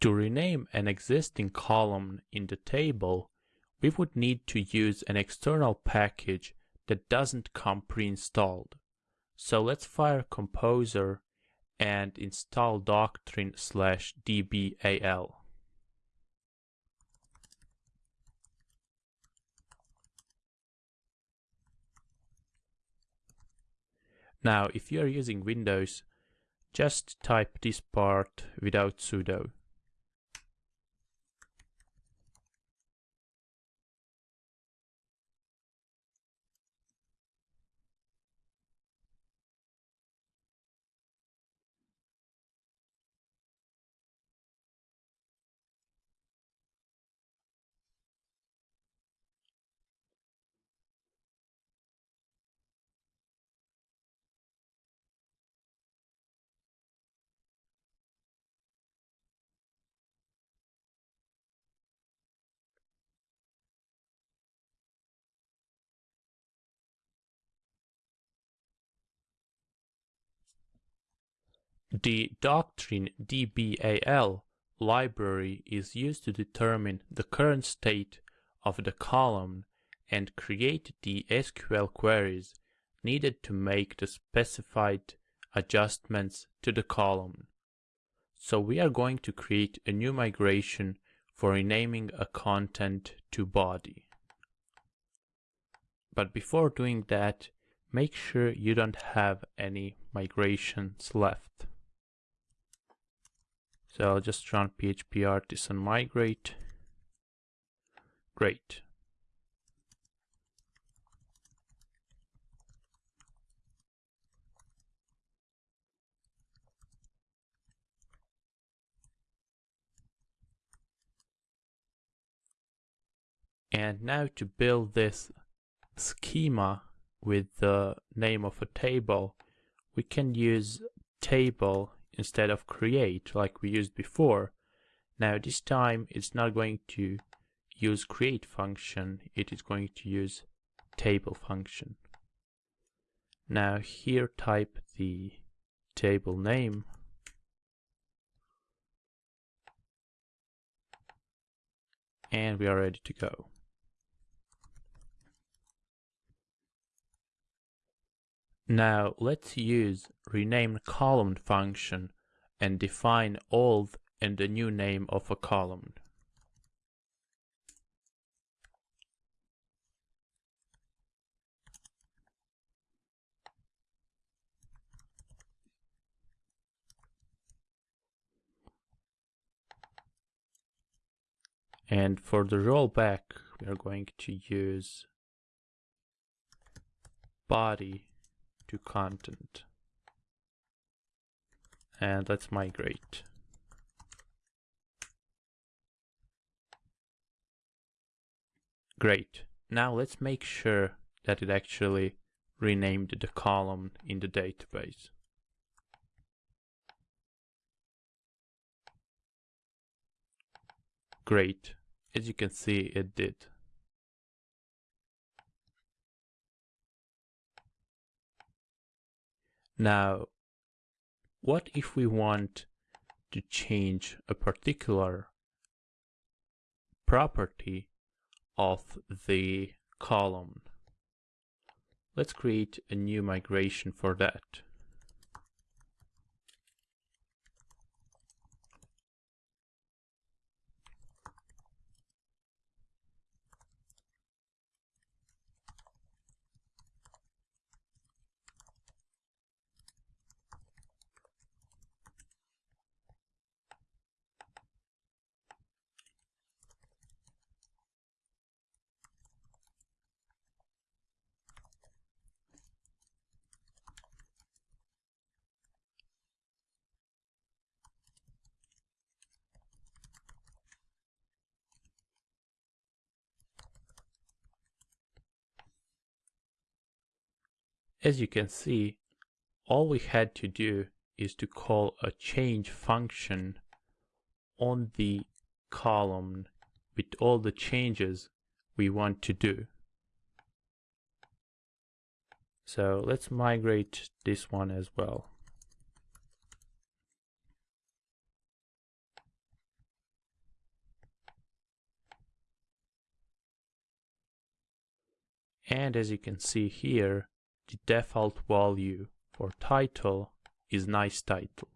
To rename an existing column in the table, we would need to use an external package that doesn't come pre-installed. So let's fire Composer and install doctrine slash dbal. Now, if you are using Windows, just type this part without sudo. The doctrine DBAL library is used to determine the current state of the column and create the SQL queries needed to make the specified adjustments to the column. So we are going to create a new migration for renaming a content to body. But before doing that, make sure you don't have any migrations left. So I'll just run PHP artisan migrate. Great. And now to build this schema with the name of a table, we can use table instead of create like we used before. Now this time it's not going to use create function, it is going to use table function. Now here type the table name and we are ready to go. Now let's use rename column function and define old and the new name of a column. And for the rollback, we are going to use body to content. And let's migrate. Great. Now let's make sure that it actually renamed the column in the database. Great. As you can see, it did. Now, what if we want to change a particular property of the column? Let's create a new migration for that. As you can see, all we had to do is to call a change function on the column with all the changes we want to do. So let's migrate this one as well. And as you can see here, the default value for title is nice title.